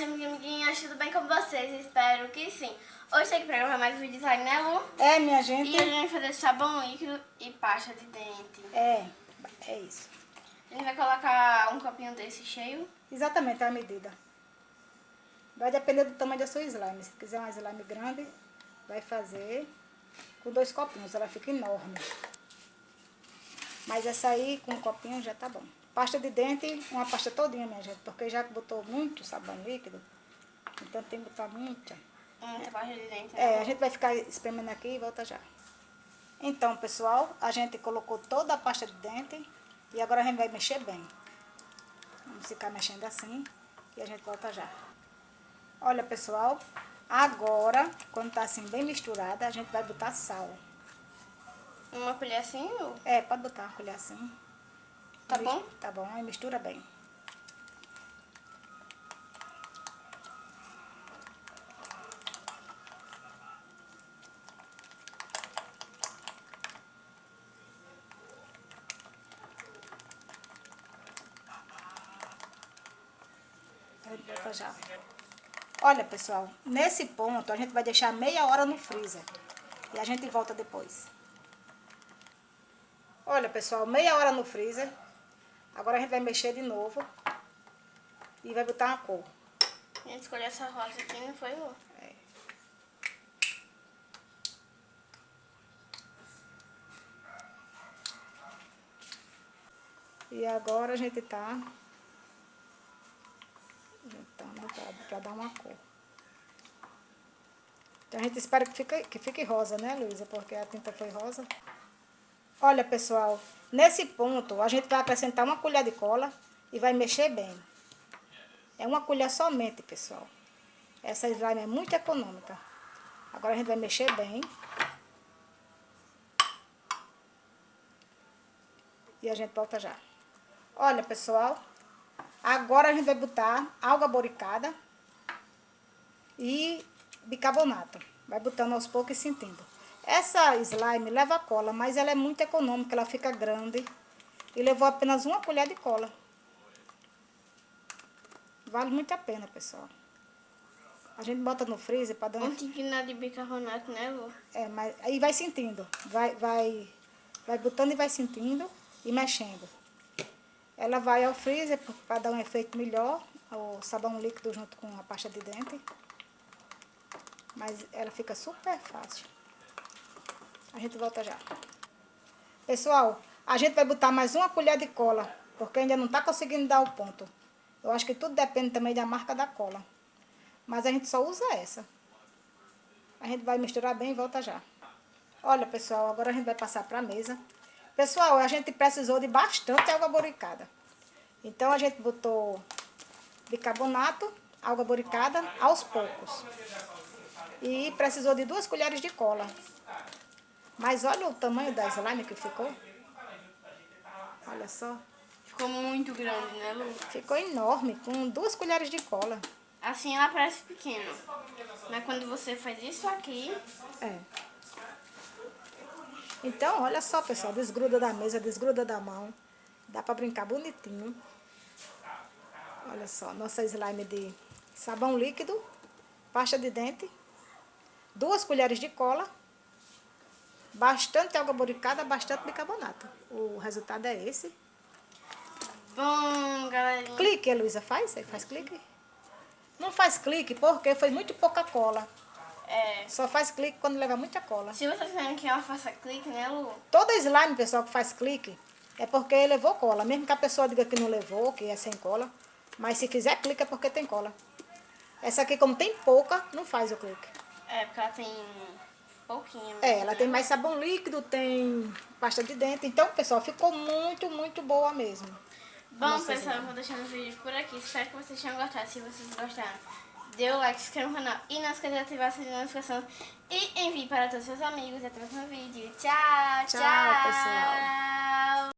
gente, amiguinhas, tudo bem com vocês? Espero que sim. Hoje tem que gravar mais um vídeo design, né, Lu? É, minha gente. E a gente vai fazer sabão líquido e pasta de dente. É, é isso. A gente vai colocar um copinho desse cheio. Exatamente a medida. Vai depender do tamanho da sua slime. Se quiser uma slime grande, vai fazer com dois copinhos. Ela fica enorme. Mas essa aí, com um copinho, já tá bom. Pasta de dente, uma pasta todinha, minha gente. Porque já que botou muito sabão líquido, então tem que botar muita. Muita pasta de dente. É, né? a gente vai ficar espremendo aqui e volta já. Então, pessoal, a gente colocou toda a pasta de dente e agora a gente vai mexer bem. Vamos ficar mexendo assim e a gente volta já. Olha, pessoal, agora, quando tá assim bem misturada, a gente vai botar sal. Uma colher assim, Lu? É, pode botar uma colher assim. Tá Mis- bom? Tá bom, aí mistura bem. Já. Olha, pessoal, nesse ponto a gente vai deixar meia hora no freezer. E a gente volta depois. Olha, pessoal, meia hora no freezer. Agora a gente vai mexer de novo. E vai botar uma cor. A gente escolheu essa rosa aqui, não foi? É. E agora a gente tá juntando pra, pra dar uma cor. Então a gente espera que fique, que fique rosa, né, Luísa? Porque a tinta foi rosa. Olha, pessoal, nesse ponto a gente vai acrescentar uma colher de cola e vai mexer bem. É uma colher somente, pessoal. Essa slime é muito econômica. Agora a gente vai mexer bem. E a gente volta já. Olha, pessoal. Agora a gente vai botar alga boricada e bicarbonato. Vai botando aos poucos e sentindo. Essa slime leva cola, mas ela é muito econômica. Ela fica grande. E levou apenas uma colher de cola. Vale muito a pena, pessoal. A gente bota no freezer para dar. Um tiquinho de bicarbonato, né, Lu? É, mas aí vai sentindo. Vai, vai, vai botando e vai sentindo e mexendo. Ela vai ao freezer para dar um efeito melhor. O sabão líquido junto com a pasta de dente. Mas ela fica super fácil. A gente volta já. Pessoal, a gente vai botar mais uma colher de cola. Porque ainda não está conseguindo dar o ponto. Eu acho que tudo depende também da marca da cola. Mas a gente só usa essa. A gente vai misturar bem e volta já. Olha, pessoal, agora a gente vai passar para a mesa. Pessoal, a gente precisou de bastante água boricada. Então, a gente botou bicarbonato, água boricada, aos poucos. E precisou de duas colheres de cola. Mas olha o tamanho da slime que ficou. Olha só. Ficou muito grande, né, Lu? Ficou enorme, com duas colheres de cola. Assim ela parece pequena. Mas quando você faz isso aqui, É. Então, olha só, pessoal, desgruda da mesa, desgruda da mão. Dá pra brincar bonitinho. Olha só, nossa slime de sabão líquido, pasta de dente, duas colheres de cola, bastante água boricada, bastante bicarbonato. O resultado é esse. bom, galerinha. Clique, Heloísa, faz? Aí Faz clique? Não faz clique porque foi muito pouca cola. É, Só faz clique quando leva muita cola. se vocês querem que ela faça clique, né, Lu? Toda slime, pessoal, que faz clique, é porque levou cola. Mesmo que a pessoa diga que não levou, que é sem cola. Mas se fizer clique é porque tem cola. Essa aqui, como tem pouca, não faz o clique. É, porque ela tem pouquinho. É, ela né? tem mais sabão líquido, tem pasta de dente. Então, pessoal, ficou muito, muito boa mesmo. Bom, pessoal, eu vou deixando o vídeo por aqui. Espero que vocês tenham gostado. Se vocês gostaram, dê o like, se inscreva no canal e não esqueça de ativar a sininho de notificação. E envie para todos os seus amigos. Até o próximo vídeo. Tchau, tchau. Tchau, pessoal.